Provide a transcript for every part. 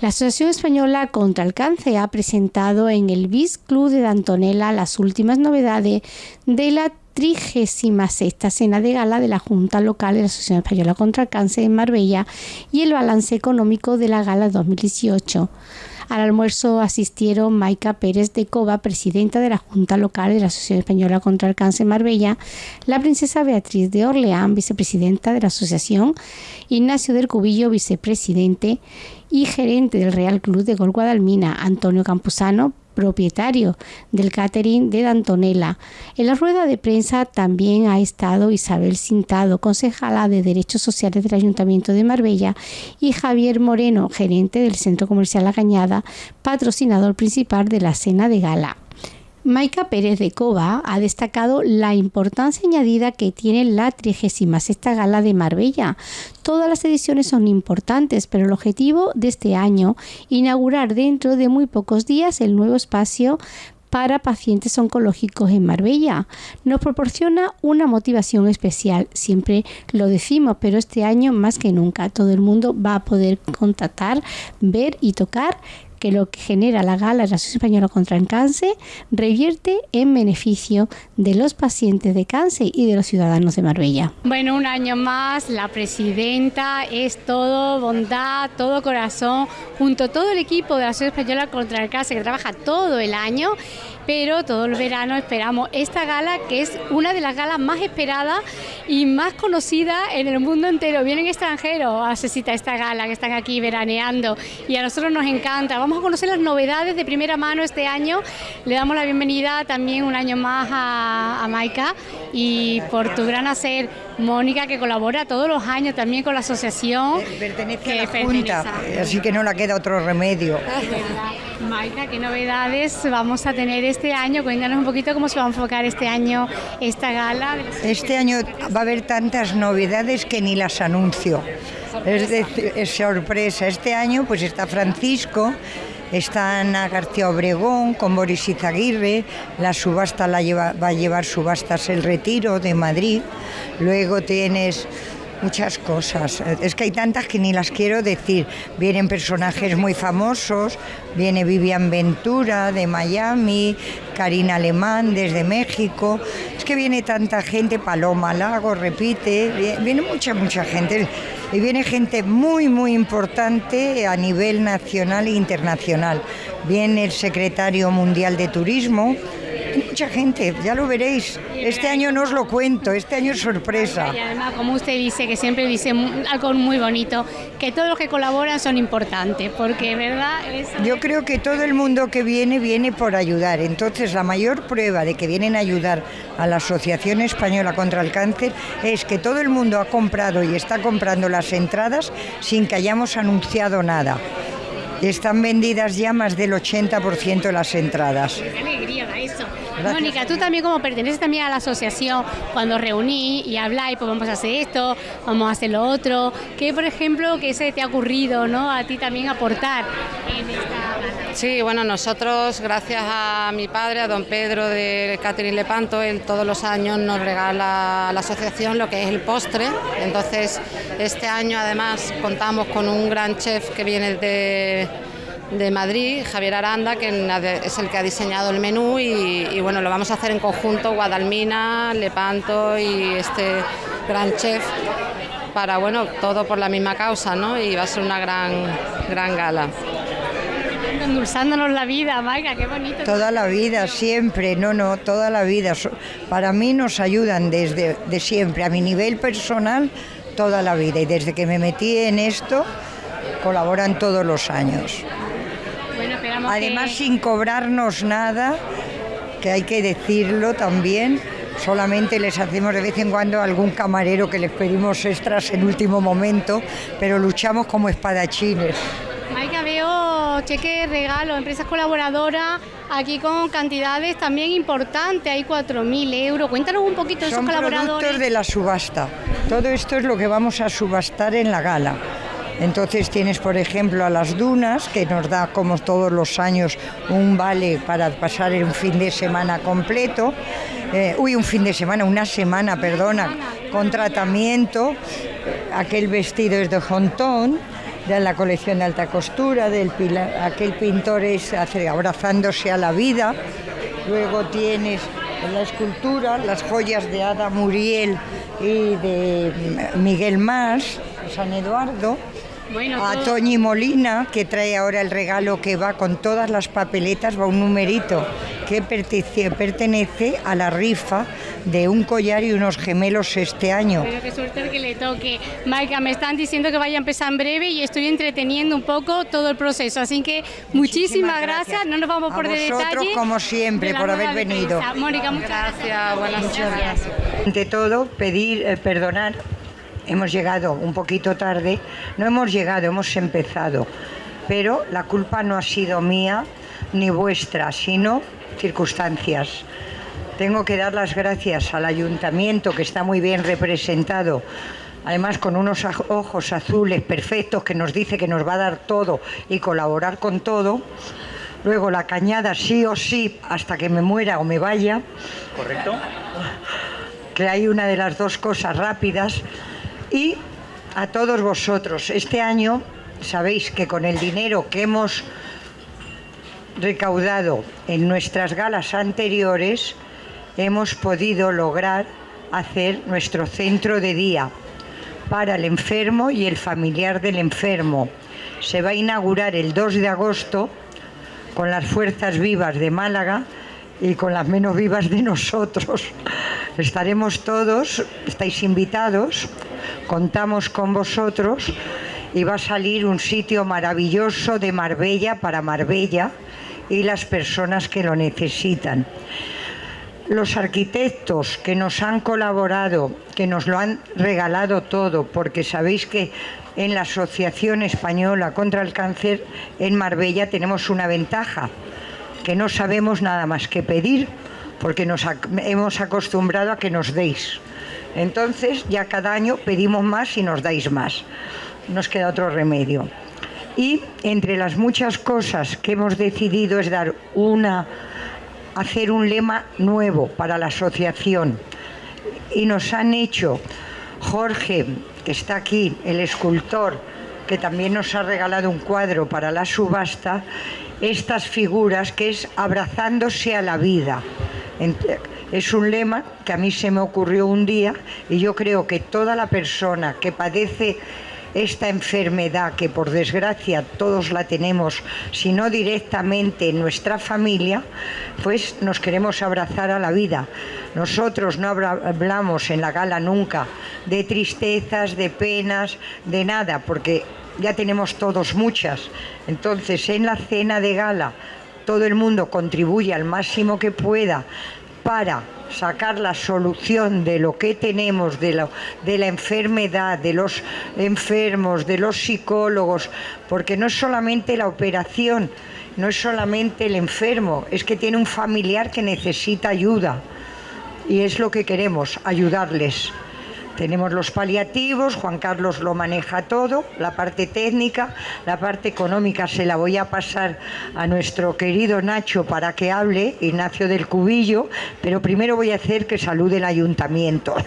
La Asociación Española contra el Cáncer ha presentado en el BIS Club de Dantonela las últimas novedades de la 36 cena de gala de la Junta Local de la Asociación Española contra el Cáncer en Marbella y el balance económico de la gala 2018. Al almuerzo asistieron Maica Pérez de Cova, presidenta de la Junta Local de la Asociación Española contra el Cáncer Marbella, la princesa Beatriz de Orleán, vicepresidenta de la asociación, Ignacio del Cubillo, vicepresidente y gerente del Real Club de Gol Guadalmina, Antonio Campuzano, propietario del catering de Dantonela. En la rueda de prensa también ha estado Isabel Cintado, concejala de Derechos Sociales del Ayuntamiento de Marbella, y Javier Moreno, gerente del Centro Comercial La Cañada, patrocinador principal de la cena de gala. Maica Pérez de Cova ha destacado la importancia añadida que tiene la 36 Gala de Marbella. Todas las ediciones son importantes, pero el objetivo de este año, inaugurar dentro de muy pocos días el nuevo espacio para pacientes oncológicos en Marbella. Nos proporciona una motivación especial, siempre lo decimos, pero este año más que nunca todo el mundo va a poder contactar, ver y tocar que lo que genera la gala de la Asociación Española contra el Cáncer revierte en beneficio de los pacientes de cáncer y de los ciudadanos de Marbella. Bueno, un año más, la presidenta es todo bondad, todo corazón, junto a todo el equipo de la Asociación Española contra el Cáncer que trabaja todo el año pero todo el verano esperamos esta gala que es una de las galas más esperadas y más conocidas en el mundo entero. Vienen extranjeros a asistir a esta gala que están aquí veraneando y a nosotros nos encanta. Vamos a conocer las novedades de primera mano este año. Le damos la bienvenida también un año más a, a Maika y por tu gran hacer, Mónica, que colabora todos los años también con la asociación. Pertenece a la Junta, así que no le queda otro remedio. Maika, ¿qué novedades vamos a tener este año? Cuéntanos un poquito cómo se va a enfocar este año esta gala. Este año va a haber tantas novedades que ni las anuncio. Es, es sorpresa. Este año pues está Francisco, está Ana García Obregón con Boris Izaguirre, la subasta la lleva, va a llevar subastas El Retiro de Madrid, luego tienes muchas cosas. Es que hay tantas que ni las quiero decir. Vienen personajes muy famosos, viene Vivian Ventura de Miami, Karina Alemán desde México. Es que viene tanta gente, Paloma Lago repite, viene mucha, mucha gente. Y viene gente muy, muy importante a nivel nacional e internacional. Viene el secretario mundial de turismo, mucha gente, ya lo veréis. Este año no os lo cuento, este año es sorpresa. Y además, como usted dice, que siempre dice algo muy bonito, que todos los que colaboran son importantes, porque verdad Yo creo que todo el mundo que viene viene por ayudar, entonces la mayor prueba de que vienen a ayudar a la Asociación Española contra el Cáncer es que todo el mundo ha comprado y está comprando las entradas sin que hayamos anunciado nada. Están vendidas ya más del 80% de las entradas. Qué alegría eso. Mónica, tú también como perteneces también a la asociación, cuando reuní y habláis, pues vamos a hacer esto, vamos a hacer lo otro, ¿qué por ejemplo que se te ha ocurrido ¿no? a ti también aportar en esta Sí, bueno, nosotros gracias a mi padre, a don Pedro de Catherine Lepanto, él todos los años nos regala a la asociación lo que es el postre, entonces este año además contamos con un gran chef que viene de de Madrid, Javier Aranda, que es el que ha diseñado el menú y, bueno, lo vamos a hacer en conjunto Guadalmina, Lepanto y este gran chef para, bueno, todo por la misma causa, ¿no? Y va a ser una gran, gran gala. Endulzándonos la vida, Maica, qué bonito. Toda la vida, siempre, no, no, toda la vida. Para mí nos ayudan desde de siempre, a mi nivel personal, toda la vida. Y desde que me metí en esto, colaboran todos los años. Además, sin cobrarnos nada, que hay que decirlo también, solamente les hacemos de vez en cuando algún camarero que les pedimos extras en último momento, pero luchamos como espadachines. Maika, veo cheque regalo, empresas colaboradoras, aquí con cantidades también importantes, hay 4.000 euros. Cuéntanos un poquito de esos colaboradores. Son productos de la subasta. Todo esto es lo que vamos a subastar en la gala. Entonces tienes, por ejemplo, a las dunas, que nos da como todos los años un vale para pasar un fin de semana completo. Eh, uy, un fin de semana, una semana, perdona, con tratamiento. Aquel vestido es de Hontón de la colección de alta costura, del aquel pintor es abrazándose a la vida. Luego tienes la escultura, las joyas de Ada Muriel y de Miguel Más, San Eduardo a Toñi Molina, que trae ahora el regalo que va con todas las papeletas, va un numerito que pertenece a la rifa de un collar y unos gemelos este año. Pero qué suerte que le toque. Maika, me están diciendo que vaya a empezar en breve y estoy entreteniendo un poco todo el proceso. Así que muchísimas, gracias. No nos vamos por de detalle. como siempre, por haber venido. Mónica, muchas gracias. Buenas noches. Ante todo, pedir, eh, perdonar hemos llegado un poquito tarde, no hemos llegado, hemos empezado, pero la culpa no ha sido mía ni vuestra, sino circunstancias. Tengo que dar las gracias al ayuntamiento que está muy bien representado, además con unos ojos azules perfectos que nos dice que nos va a dar todo y colaborar con todo. Luego la cañada sí o sí hasta que me muera o me vaya. Correcto. Que hay una de las dos cosas rápidas y a todos vosotros. Este año sabéis que con el dinero que hemos recaudado en nuestras galas anteriores hemos podido lograr hacer nuestro centro de día para el enfermo y el familiar del enfermo. Se va a inaugurar el 2 de agosto con las fuerzas vivas de Málaga y con las menos vivas de nosotros. Estaremos todos, estáis invitados contamos con vosotros y va a salir un sitio maravilloso de Marbella para Marbella y las personas que lo necesitan. Los arquitectos que nos han colaborado, que nos lo han regalado todo, porque sabéis que en la Asociación Española contra el Cáncer en Marbella tenemos una ventaja, que no sabemos nada más que pedir, porque nos hemos acostumbrado a que nos deis. Entonces ya cada año pedimos más y nos dais más. Nos queda otro remedio. Y entre las muchas cosas que hemos decidido es dar una, hacer un lema nuevo para la asociación. Y nos han hecho Jorge, que está aquí, el escultor, que también nos ha regalado un cuadro para la subasta, estas figuras que es abrazándose a la vida. Es un lema que a mí se me ocurrió un día y yo creo que toda la persona que padece esta enfermedad que por desgracia todos la tenemos, si no directamente en nuestra familia, pues nos queremos abrazar a la vida. Nosotros no hablamos en la gala nunca de tristezas, de penas, de nada, porque ya tenemos todos muchas. Entonces en la cena de gala todo el mundo contribuye al máximo que pueda para sacar la solución de lo que tenemos, de, la enfermedad, de los enfermos, de los psicólogos, porque no es solamente la operación, no es solamente el enfermo, es que tiene un familiar que necesita ayuda y es lo que queremos, ayudarles. Tenemos los paliativos, Juan Carlos lo maneja todo, la parte técnica, la parte económica se la voy a pasar a nuestro querido Nacho para que hable, Ignacio del Cubillo, pero primero voy a hacer que salude el ayuntamiento.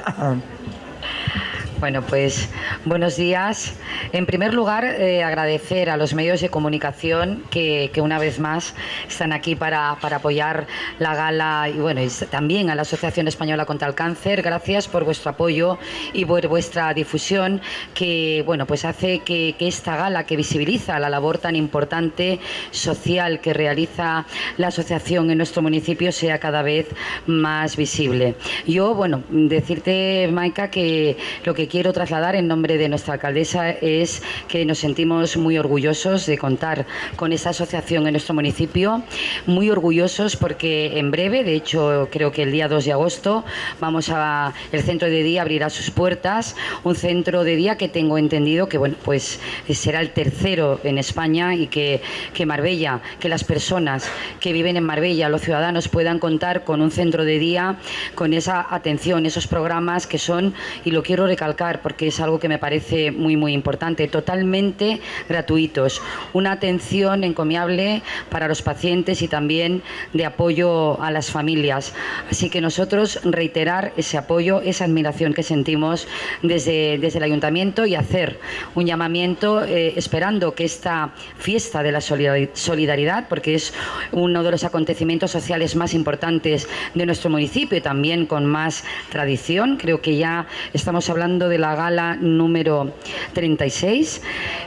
Bueno, pues buenos días. En primer lugar, eh, agradecer a los medios de comunicación que, una vez más están aquí para, apoyar la gala y bueno, también a la Asociación Española contra el Cáncer. Gracias por vuestro apoyo y por vuestra difusión que bueno, pues hace que, que esta gala que visibiliza la labor tan importante social que realiza la asociación en nuestro municipio sea cada vez más visible. Yo, bueno, decirte, que lo que quiero trasladar en nombre de nuestra alcaldesa es que nos sentimos muy orgullosos de contar con esta asociación en nuestro municipio, muy orgullosos porque en breve, de hecho creo que el día 2 de agosto, vamos a el centro de día abrirá sus puertas, un centro de día que tengo entendido que bueno, pues será el tercero en España y que, que Marbella, que las personas que viven en Marbella, los ciudadanos puedan contar con un centro de día con esa atención, esos programas que son, y lo quiero recalcar, porque es algo que me parece muy, muy importante. Totalmente gratuitos. Una atención encomiable para los pacientes y también de apoyo a las familias. Así que nosotros reiterar ese apoyo, esa admiración que sentimos desde, desde el ayuntamiento y hacer un llamamiento eh, esperando que esta fiesta de la solidaridad, porque es uno de los acontecimientos sociales más importantes de nuestro municipio y también con más tradición, creo que ya estamos hablando de la gala número 36,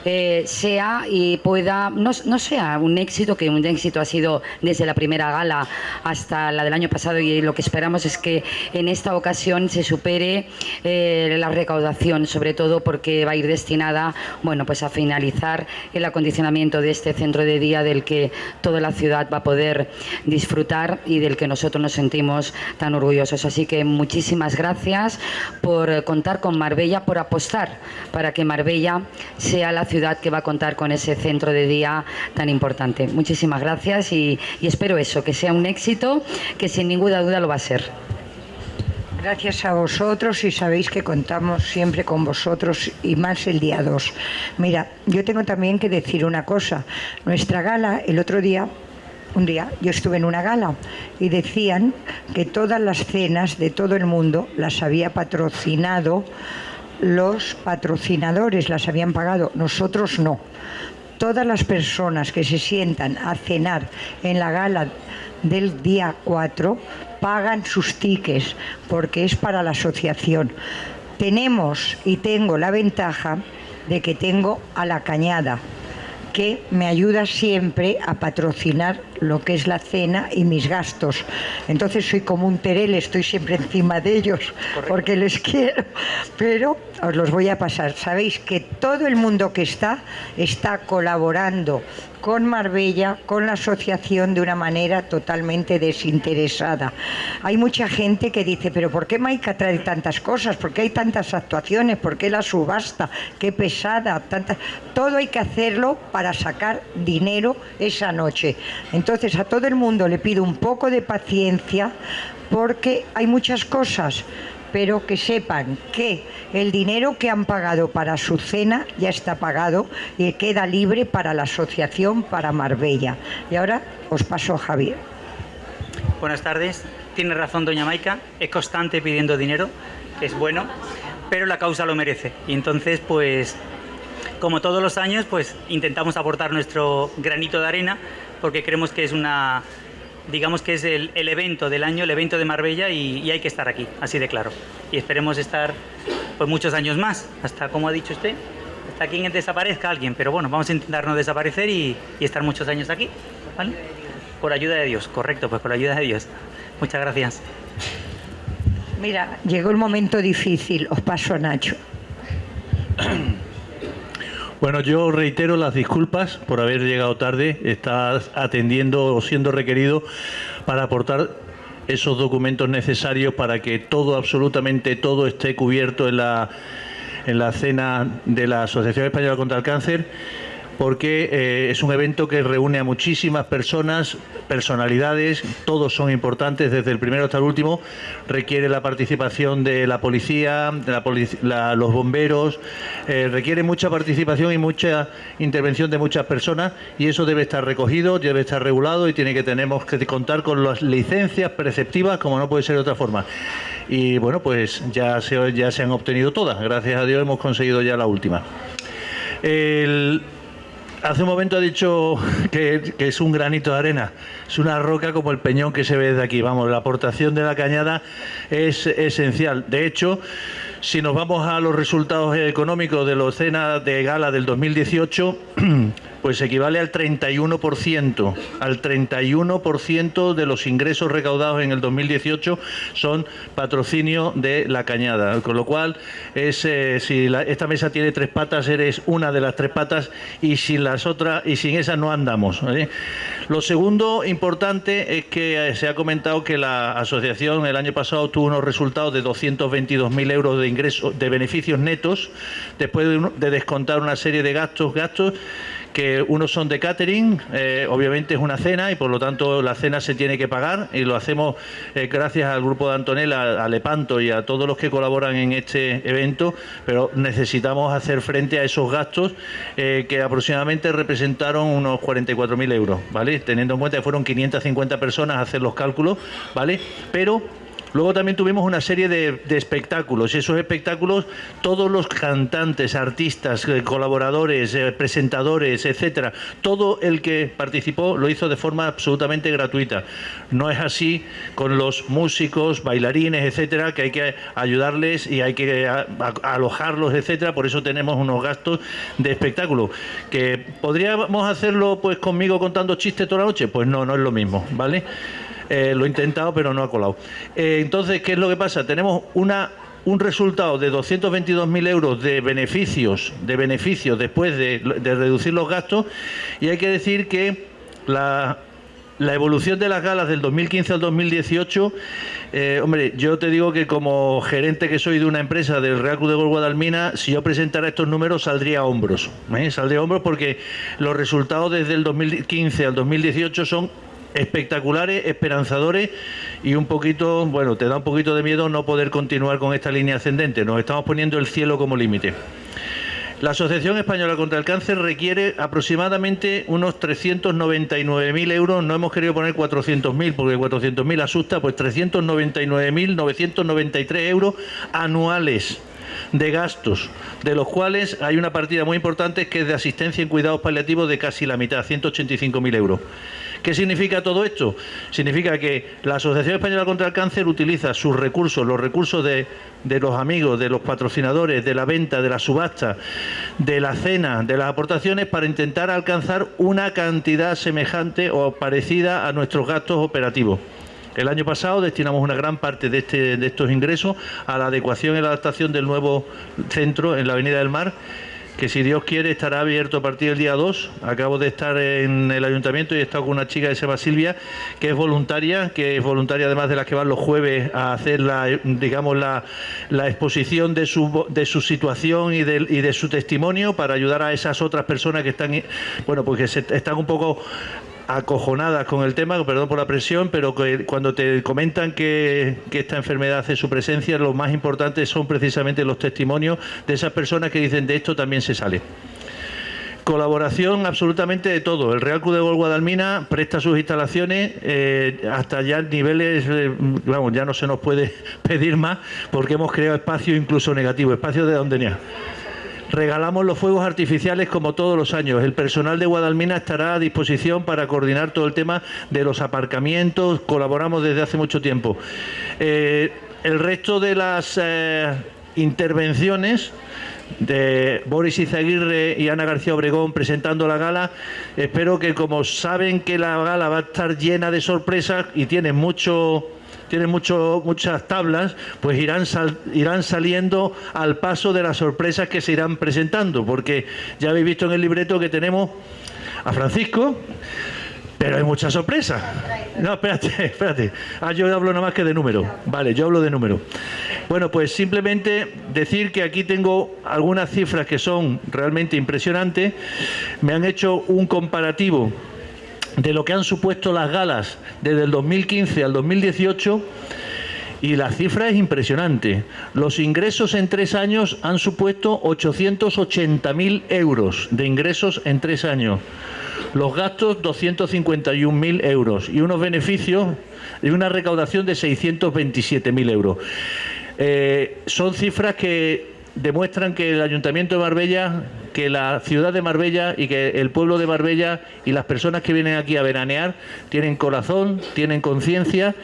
eh, sea y pueda, no, no sea un éxito, que un éxito ha sido desde la primera gala hasta la del año pasado y lo que esperamos es que en esta ocasión se supere eh, la recaudación, sobre todo porque va a ir destinada bueno, pues a finalizar el acondicionamiento de este centro de día del que toda la ciudad va a poder disfrutar y del que nosotros nos sentimos tan orgullosos. Así que muchísimas gracias por contar con Marbella, por apostar para que Marbella sea la ciudad que va a contar con ese centro de día tan importante. Muchísimas gracias y, espero eso, que sea un éxito, que sin ninguna duda lo va a ser. Gracias a vosotros y sabéis que contamos siempre con vosotros y más el día 2. Mira, yo tengo también que decir una cosa. Nuestra gala el otro día un día yo estuve en una gala y decían que todas las cenas de todo el mundo las había patrocinado los patrocinadores, las habían pagado, nosotros no. Todas las personas que se sientan a cenar en la gala del día 4 pagan sus tickets porque es para la asociación. Tenemos y tengo la ventaja de que tengo a la cañada, que me ayuda siempre a patrocinar lo que es la cena y mis gastos. Entonces soy como un terel, estoy siempre encima de ellos porque les quiero, pero os los voy a pasar. Sabéis que todo el mundo que está está colaborando con Marbella, con la asociación de una manera totalmente desinteresada. Hay mucha gente que dice, pero ¿por qué Maica trae tantas cosas? ¿Por qué hay tantas actuaciones? ¿Por qué la subasta? ¿Qué pesada? Todo hay que hacerlo para sacar dinero esa noche. Entonces a todo el mundo le pido un poco de paciencia porque hay muchas cosas pero que sepan que el dinero que han pagado para su cena ya está pagado y queda libre para la asociación para Marbella. Y ahora os paso a Javier. Buenas tardes. Tiene razón doña Maica, es constante pidiendo dinero, es bueno, pero la causa lo merece. Y entonces, pues, como todos los años, pues intentamos aportar nuestro granito de arena porque creemos que es una digamos que es el, evento del año, el evento de Marbella y, hay que estar aquí, así de claro. Y esperemos estar pues muchos años más, hasta como ha dicho usted, hasta que desaparezca alguien, pero bueno, vamos a intentar no desaparecer y, estar muchos años aquí, ¿vale? Por ayuda de Dios, correcto, pues por ayuda de Dios. Muchas gracias. Mira, llegó el momento difícil, os paso a Nacho. Bueno, yo reitero las disculpas por haber llegado tarde. Está atendiendo o siendo requerido para aportar esos documentos necesarios para que todo, absolutamente todo, esté cubierto en la, en la cena de la Asociación Española contra el Cáncer porque eh, es un evento que reúne a muchísimas personas, personalidades, todos son importantes, desde el primero hasta el último, requiere la participación de la policía, de los bomberos, eh, requiere mucha participación y mucha intervención de muchas personas y eso debe estar recogido, debe estar regulado y tiene que tenemos que contar con las licencias preceptivas como no puede ser de otra forma. Y bueno, pues ya se, ya se han obtenido todas, gracias a Dios hemos conseguido ya la última. El, Hace un momento ha dicho que, es un granito de arena, es una roca como el peñón que se ve desde aquí. Vamos, la aportación de la cañada es esencial. De hecho, si nos vamos a los resultados económicos de la cena de gala del 2018, pues equivale al 31%. Al 31% de los ingresos recaudados en el 2018 son patrocinio de la cañada. Con lo cual, es, eh, si esta mesa tiene tres patas, eres una de las tres patas y sin las otras y sin esas no andamos. Lo segundo importante es que eh, se ha comentado que la asociación el año pasado tuvo unos resultados de 222.000 euros de ingresos de beneficios netos después de descontar una serie de gastos, gastos que unos son de catering, eh, obviamente es una cena y por lo tanto la cena se tiene que pagar y lo hacemos eh, gracias al grupo de Antonella, a Lepanto y a todos los que colaboran en este evento, pero necesitamos hacer frente a esos gastos que aproximadamente representaron unos 44.000 euros, ¿vale? Teniendo en cuenta que fueron 550 personas a hacer los cálculos, ¿vale? Pero Luego también tuvimos una serie de, espectáculos y esos espectáculos, todos los cantantes, artistas, eh, colaboradores, eh, presentadores, etcétera, todo el que participó lo hizo de forma absolutamente gratuita. No es así con los músicos, bailarines, etcétera, que hay que ayudarles y hay que alojarlos, etcétera. Por eso tenemos unos gastos de espectáculo. Que podríamos hacerlo pues conmigo contando chistes toda la noche, pues no, no es lo mismo, ¿vale? Eh, lo he intentado, pero no ha colado. Eh, entonces, ¿qué es lo que pasa? Tenemos una un resultado de 222.000 euros de beneficios, de beneficios después de, reducir los gastos, y hay que decir que la, evolución de las galas del 2015 al 2018, eh, hombre, yo te digo que como gerente que soy de una empresa del Real Club de Gol Guadalmina, si yo presentara estos números saldría a hombros. Saldría a hombros porque los resultados desde el 2015 al 2018 son espectaculares, esperanzadores y un poquito, bueno, te da un poquito de miedo no poder continuar con esta línea ascendente. Nos estamos poniendo el cielo como límite. La Asociación Española contra el Cáncer requiere aproximadamente unos 399.000 euros. No hemos querido poner 400.000 porque 400.000 asusta, pues 399.993 euros anuales de gastos, de los cuales hay una partida muy importante que es de asistencia en cuidados paliativos de casi la mitad, 185.000 euros. ¿Qué significa todo esto? Significa que la Asociación Española contra el Cáncer utiliza sus recursos, los recursos de, los amigos, de los patrocinadores, de la venta, de la subasta, de la cena, de las aportaciones para intentar alcanzar una cantidad semejante o parecida a nuestros gastos operativos. El año pasado destinamos una gran parte de, este, de estos ingresos a la adecuación y la adaptación del nuevo centro en la Avenida del Mar que si Dios quiere estará abierto a partir del día 2. Acabo de estar en el ayuntamiento y he estado con una chica que se llama Silvia, que es voluntaria, que es voluntaria además de las que van los jueves a hacer la, digamos, la, exposición de su, de su situación y de, y de su testimonio para ayudar a esas otras personas que están, bueno, pues que están un poco acojonadas con el tema, perdón por la presión, pero que cuando te comentan que, esta enfermedad hace su presencia, lo más importante son precisamente los testimonios de esas personas que dicen de esto también se sale. Colaboración absolutamente de todo. El Real Club de Gol Guadalmina presta sus instalaciones eh, hasta ya niveles, eh, vamos, ya no se nos puede pedir más porque hemos creado espacios incluso negativos, espacios de donde ni Regalamos los fuegos artificiales como todos los años. El personal de Guadalmina estará a disposición para coordinar todo el tema de los aparcamientos. Colaboramos desde hace mucho tiempo. Eh, el resto de las eh, intervenciones de Boris Izaguirre y Ana García Obregón presentando la gala. Espero que como saben que la gala va a estar llena de sorpresas y tiene mucho tiene mucho, muchas tablas, pues irán, irán saliendo al paso de las sorpresas que se irán presentando, porque ya habéis visto en el libreto que tenemos a Francisco, pero hay muchas sorpresas. No, espérate, espérate. Ah, yo hablo nada más que de número. Vale, yo hablo de número. Bueno, pues simplemente decir que aquí tengo algunas cifras que son realmente impresionantes. Me han hecho un comparativo de lo que han supuesto las galas desde el 2015 al 2018 y la cifra es impresionante. Los ingresos en tres años han supuesto 880.000 euros de ingresos en tres años. Los gastos 251.000 euros y unos beneficios y una recaudación de 627.000 euros. Eh, son cifras que demuestran que el Ayuntamiento de Marbella, que la ciudad de Marbella y que el pueblo de Marbella y las personas que vienen aquí a veranear tienen corazón, tienen conciencia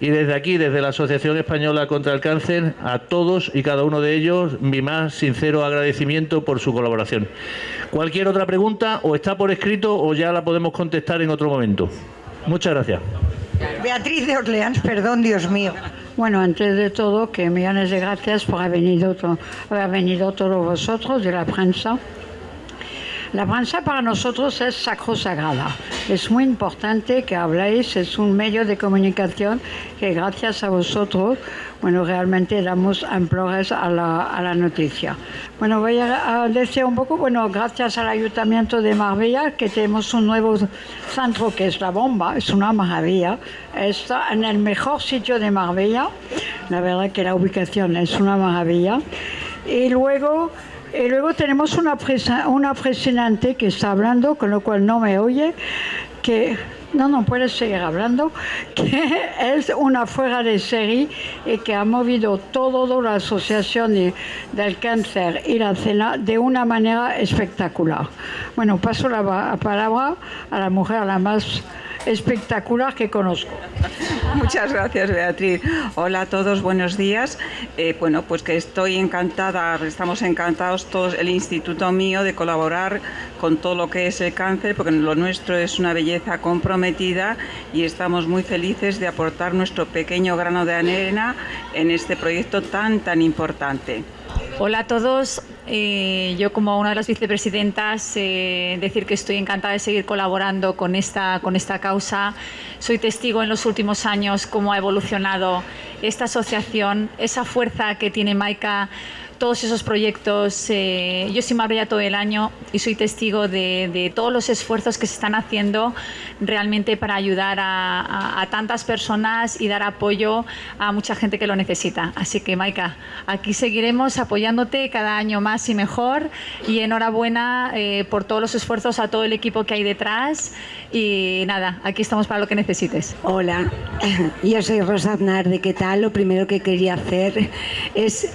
y desde aquí, desde la Asociación Española contra el Cáncer, a todos y cada uno de ellos mi más sincero agradecimiento por su colaboración. Cualquier otra pregunta o está por escrito o ya la podemos contestar en otro momento. Muchas gracias. Beatriz de Orleans, perdón, Dios mío. Bueno, antes de todo, que millones de gracias por haber venido, haber venido todos vosotros de la prensa. La prensa para nosotros es sacrosagrada. Es muy importante que habléis, es un medio de comunicación que gracias a vosotros, bueno, realmente damos amplores a la, a la noticia. Bueno, voy a, decir un poco, bueno, gracias al Ayuntamiento de Marbella, que tenemos un nuevo centro que es La Bomba, es una maravilla. Está en el mejor sitio de Marbella, la verdad que la ubicación es una maravilla. Y luego y luego tenemos una, una presidente que está hablando, con lo cual no me oye, que no, no puede seguir hablando, que es una fuera de serie y que ha movido toda la asociación del cáncer y la cena de una manera espectacular. Bueno, paso la palabra a la mujer la más espectacular que conozco. Muchas gracias, Beatriz. Hola a todos, buenos días. Eh, bueno, pues que estoy encantada, estamos encantados todos, el instituto mío, de colaborar con todo lo que es el cáncer, porque lo nuestro es una belleza comprometida y estamos muy felices de aportar nuestro pequeño grano de arena en este proyecto tan, tan importante. Hola a todos. Eh, yo como una de las vicepresidentas, eh, decir que estoy encantada de seguir colaborando con esta, con esta causa. Soy testigo en los últimos años cómo ha evolucionado esta asociación, esa fuerza que tiene Maika todos esos proyectos. Eh, yo soy Marbella todo el año y soy testigo de, todos los esfuerzos que se están haciendo realmente para ayudar a, tantas personas y dar apoyo a mucha gente que lo necesita. Así que, Maika, aquí seguiremos apoyándote cada año más y mejor. Y enhorabuena eh, por todos los esfuerzos a todo el equipo que hay detrás. Y nada, aquí estamos para lo que necesites. Hola, yo soy Rosa Aznar de ¿Qué tal? Lo primero que quería hacer es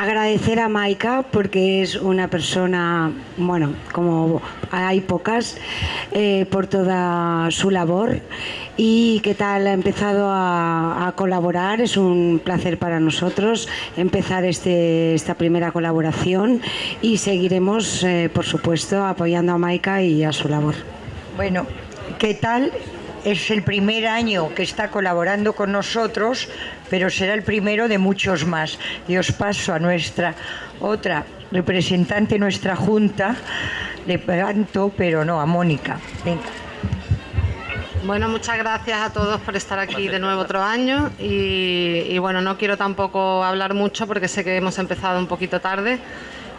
Agradecer a Maika porque es una persona, bueno, como hay pocas, eh, por toda su labor y qué tal ha empezado a, colaborar. Es un placer para nosotros empezar este, esta primera colaboración y seguiremos, eh, por supuesto, apoyando a Maika y a su labor. Bueno, ¿qué tal? Es el primer año que está colaborando con nosotros, pero será el primero de muchos más. Y os paso a nuestra otra representante, nuestra junta, le planto, pero no, a Mónica. Bueno, muchas gracias a todos por estar aquí de nuevo otro año y, y, bueno, no quiero tampoco hablar mucho porque sé que hemos empezado un poquito tarde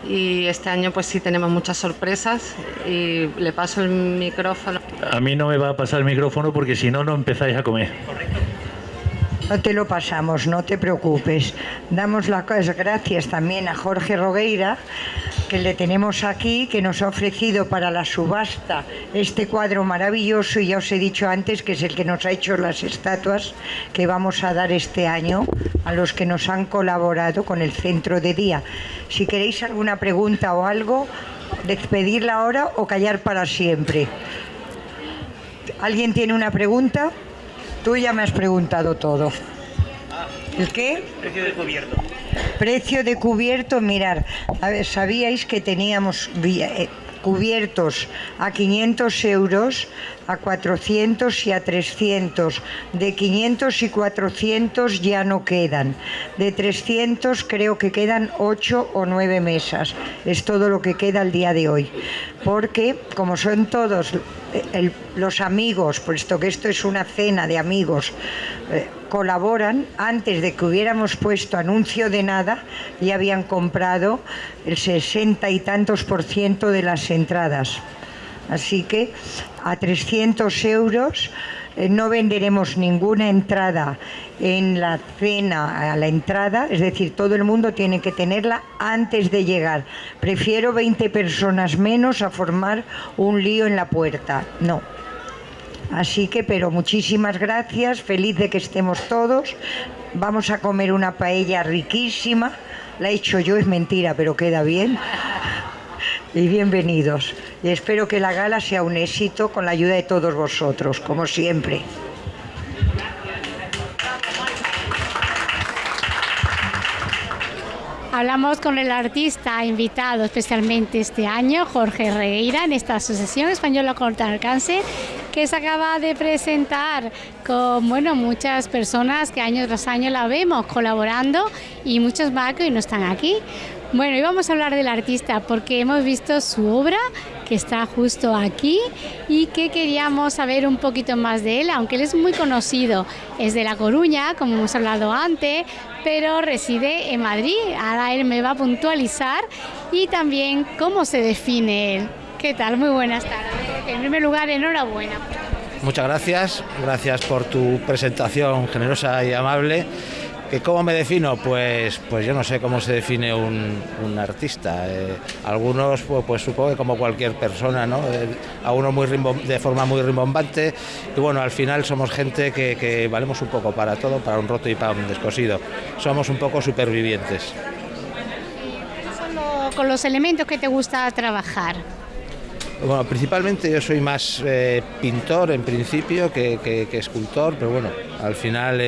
y este año pues sí tenemos muchas sorpresas y le paso el micrófono. A mí no me va a pasar el micrófono porque si no, no empezáis a comer. No te lo pasamos, no te preocupes. Damos las gracias también a Jorge Rogueira, que le tenemos aquí, que nos ha ofrecido para la subasta este cuadro maravilloso y ya os he dicho antes que es el que nos ha hecho las estatuas que vamos a dar este año a los que nos han colaborado con el centro de día. Si queréis alguna pregunta o algo, despedirla ahora o callar para siempre. ¿Alguien tiene una pregunta? Tú ya me has preguntado todo. ¿El qué? Precio de cubierto. Precio de cubierto, mirar, sabíais que teníamos eh, cubiertos a 500 euros, a 400 y a 300. De 500 y 400 ya no quedan. De 300 creo que quedan 8 o 9 mesas. Es todo lo que queda al día de hoy. Porque como son todos los amigos, puesto que esto es una cena de amigos, eh, colaboran, antes de que hubiéramos puesto anuncio de nada, ya habían comprado el 60 y tantos por ciento de las entradas. Así que a 300 euros no venderemos ninguna entrada en la cena a la entrada, es decir, todo el mundo tiene que tenerla antes de llegar. Prefiero 20 personas menos a formar un lío en la puerta. No, Así que, pero muchísimas gracias, feliz de que estemos todos. Vamos a comer una paella riquísima. La he hecho yo, es mentira, pero queda bien. Y bienvenidos. Y espero que la gala sea un éxito con la ayuda de todos vosotros, como siempre. Hablamos con el artista invitado especialmente este año, Jorge Regueira, en esta Asociación Española contra el Cáncer, que se acaba de presentar con bueno, muchas personas que año tras año la vemos colaborando y muchos más que hoy no están aquí. Bueno, y vamos a hablar del artista porque hemos visto su obra que está justo aquí y que queríamos saber un poquito más de él, aunque él es muy conocido. Es de La Coruña, como hemos hablado antes, pero reside en Madrid. Ahora él me va a puntualizar y también cómo se define él. ¿Qué tal? Muy buenas tardes. En primer lugar, enhorabuena. Muchas gracias, gracias por tu presentación generosa y amable. ¿Cómo me defino? Pues, pues yo no sé cómo se define un, artista. Eh, algunos, pues, pues, supongo que como cualquier persona, ¿no? Eh, a uno muy de forma muy rimbombante. Y bueno, al final somos gente que, valemos un poco para todo, para un roto y para un descosido. Somos un poco supervivientes. Con los elementos que te gusta trabajar. Bueno, principalmente yo soy más eh, pintor en principio que, escultor, pero bueno, al final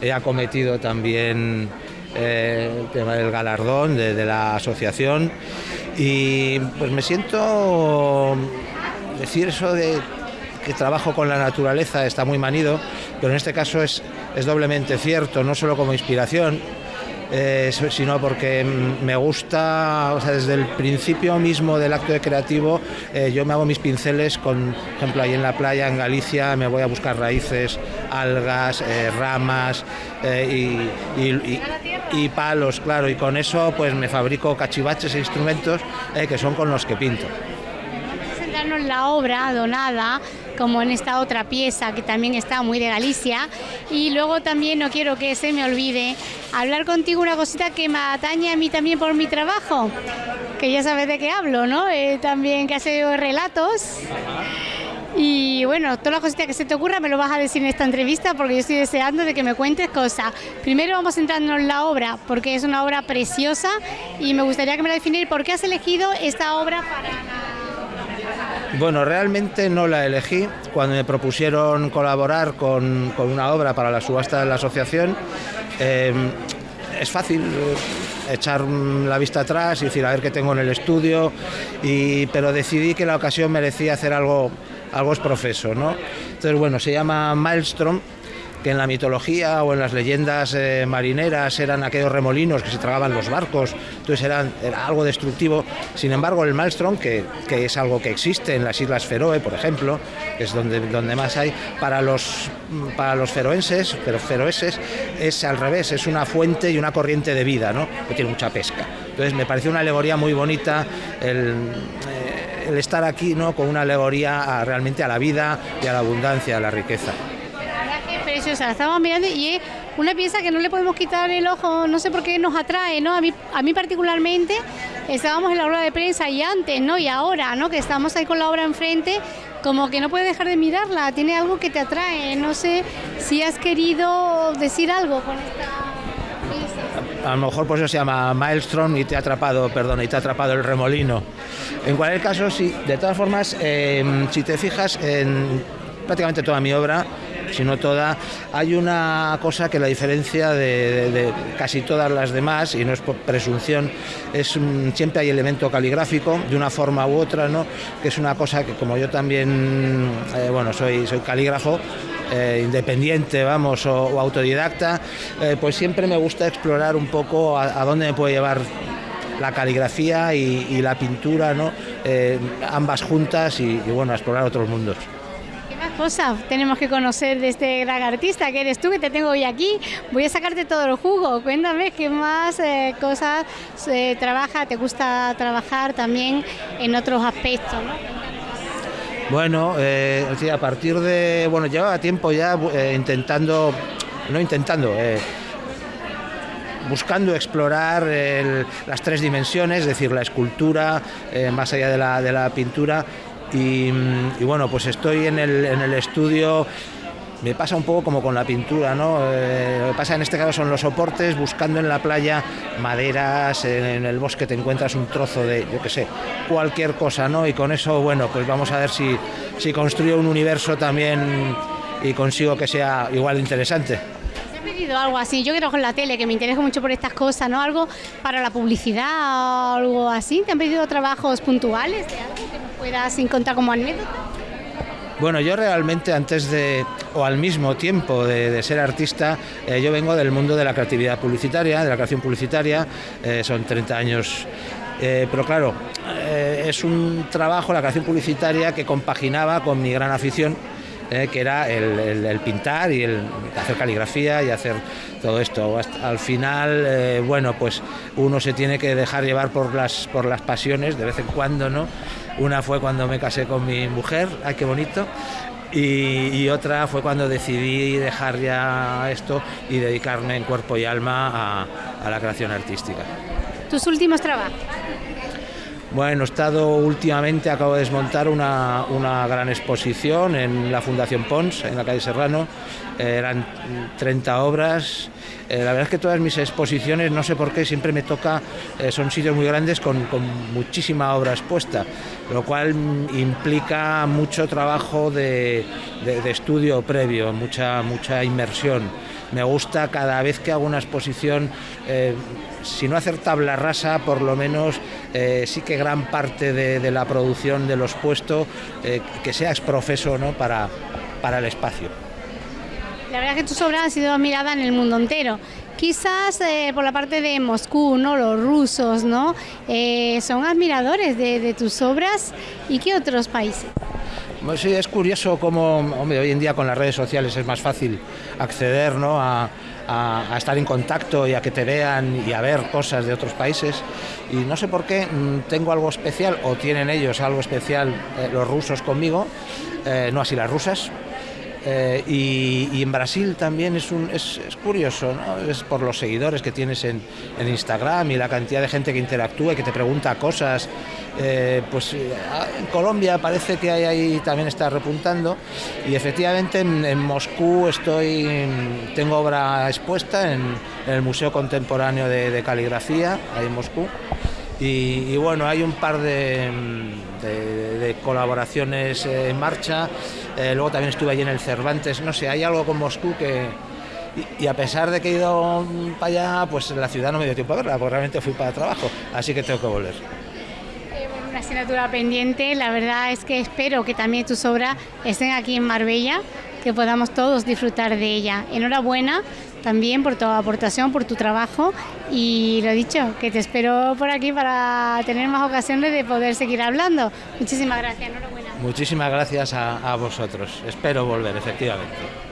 he acometido también eh, el tema del galardón de, la asociación y pues me siento decir eso de que trabajo con la naturaleza está muy manido, pero en este caso es, es doblemente cierto, no solo como inspiración, eh, sino porque me gusta, desde el principio mismo del acto de creativo, eh, yo me hago mis pinceles, con, por ejemplo, ahí en la playa, en Galicia, me voy a buscar raíces, algas, eh, ramas y, y, palos, claro, y con eso pues me fabrico cachivaches e instrumentos que son con los que pinto. La obra donada, como en esta otra pieza que también está muy de Galicia. Y luego también no quiero que se me olvide hablar contigo una cosita que me atañe a mí también por mi trabajo, que ya sabes de qué hablo, ¿no? Eh, también que hace relatos. Y bueno, todas las cositas que se te ocurra me lo vas a decir en esta entrevista porque yo estoy deseando de que me cuentes cosas. Primero vamos centrarnos en la obra porque es una obra preciosa y me gustaría que me la definieras por qué has elegido esta obra para bueno, realmente no la elegí. Cuando me propusieron colaborar con, una obra para la subasta de la asociación, em, es fácil eh, echar la vista atrás y decir a ver qué tengo en el estudio, pero decidí que la ocasión merecía hacer algo, algo es profeso. ¿no? Entonces, bueno, se llama Maelstrom que en la mitología o en las leyendas eh, marineras eran aquellos remolinos que se tragaban los barcos, entonces eran, era algo destructivo. Sin embargo, el Maelstrom, que, es algo que existe en las Islas Feroe, por ejemplo, que es donde, más hay, para los, para los feroenses, pero feroeses, es al revés, es una fuente y una corriente de vida, ¿no? que tiene mucha pesca. Entonces me pareció una alegoría muy bonita el, eh, el estar aquí ¿no? con una alegoría realmente a la vida y a la abundancia, a la riqueza preciosa, la estamos mirando y es una pieza que no le podemos quitar el ojo, no sé por qué nos atrae, ¿no? A mí, a mí particularmente, estábamos en la obra de prensa y antes, ¿no? Y ahora, ¿no? Que estamos ahí con la obra enfrente, como que no puedes dejar de mirarla, tiene algo que te atrae, no sé si has querido decir algo con esta... A, lo mejor por eso se llama Maelstrom y te ha atrapado, perdón, y te ha atrapado el remolino. En cualquier caso, sí, de todas formas, em, si te fijas en prácticamente toda mi obra, sino toda, hay una cosa que la diferencia de, casi todas las demás, y no es por presunción, es siempre hay elemento caligráfico de una forma u otra, ¿no? que es una cosa que como yo también, eh, bueno, soy, soy calígrafo, eh, independiente, vamos, o, autodidacta, eh, pues siempre me gusta explorar un poco a, dónde me puede llevar la caligrafía y, la pintura, ¿no? ambas juntas y, y bueno, a explorar otros mundos cosas tenemos que conocer de este gran artista que eres tú, que te tengo hoy aquí. Voy a sacarte todo el jugo. Cuéntame qué más eh, cosas eh, trabaja, te gusta trabajar también en otros aspectos. Bueno, eh, a partir de, bueno, llevaba tiempo ya intentando, no intentando, buscando explorar las tres dimensiones, es decir, la escultura, más allá de la, de la pintura, y, bueno, pues estoy en el, en el estudio me pasa un poco como con la pintura, ¿no? Eh, lo que pasa en este caso son los soportes, buscando en la playa maderas, en, el bosque te encuentras un trozo de, yo qué sé, cualquier cosa, ¿no? Y con eso, bueno, pues vamos a ver si, si construyo un universo también y consigo que sea igual interesante pedido algo así? Yo trabajo en la tele, que me interesa mucho por estas cosas, ¿no? Algo para la publicidad o algo así. ¿Te han pedido trabajos puntuales puedas encontrar como? Bueno, yo realmente antes de, o al mismo tiempo de, ser artista, eh, yo vengo del mundo de la creatividad publicitaria, de la creación publicitaria, eh, son 30 años eh, pero claro, es un trabajo, la creación publicitaria, que compaginaba con mi gran afición, que era el, pintar y el hacer caligrafía y hacer todo esto. al final, bueno, pues uno se tiene que dejar llevar por las, por las pasiones de vez en cuando, ¿no? Una fue cuando me casé con mi mujer, ay qué bonito, y, otra fue cuando decidí dejar ya esto y dedicarme en cuerpo y alma a, la creación artística. ¿Tus últimos trabajos? Bueno, he estado últimamente, acabo de desmontar una, una, gran exposición en la Fundación Pons, en la calle Serrano. eran 30 obras eh, la verdad es que todas mis exposiciones, no sé por qué, siempre me toca, eh, son sitios muy grandes con, muchísima obra expuesta, lo cual implica mucho trabajo de, estudio previo, mucha, mucha inmersión. Me gusta cada vez que hago una exposición, eh, si no hacer tabla rasa, por lo menos sí que gran parte de, la producción de los puestos que sea exprofeso ¿no? para, para el espacio. La verdad es que tus obras han sido admiradas en el mundo entero. Quizás eh, por la parte de Moscú, ¿no? Los rusos, ¿no? Eh, son admiradores de, tus obras. ¿Y qué otros países? Pues sí, es curioso cómo, hombre, hoy en día con las redes sociales es más fácil acceder ¿no? a, estar en contacto y a que te vean y a ver cosas de otros países. Y no sé por qué mm, tengo algo especial, o tienen ellos algo especial, eh, los rusos conmigo, no así las rusas, eh, y, en Brasil también es, un, es, curioso, ¿no? es por los seguidores que tienes en, Instagram y la cantidad de gente que interactúa y que te pregunta cosas. Eh, pues eh, en Colombia parece que hay ahí también está repuntando. Y efectivamente en, Moscú estoy tengo obra expuesta en, el Museo Contemporáneo de, Caligrafía ahí en Moscú. Y, bueno hay un par de colaboraciones en marcha. Eh, luego también estuve allí en el Cervantes, no sé, hay algo con Moscú que... Y, a pesar de que he ido para allá, pues la ciudad no me dio tiempo a verla, porque realmente fui para trabajo, así que tengo que volver. Asignatura pendiente, la verdad es que espero que también tus obras estén aquí en Marbella, que podamos todos disfrutar de ella. Enhorabuena también por tu aportación, por tu trabajo y lo dicho, que te espero por aquí para tener más ocasiones de poder seguir hablando. Muchísimas gracias, enhorabuena. Muchísimas gracias a vosotros. Espero volver, efectivamente.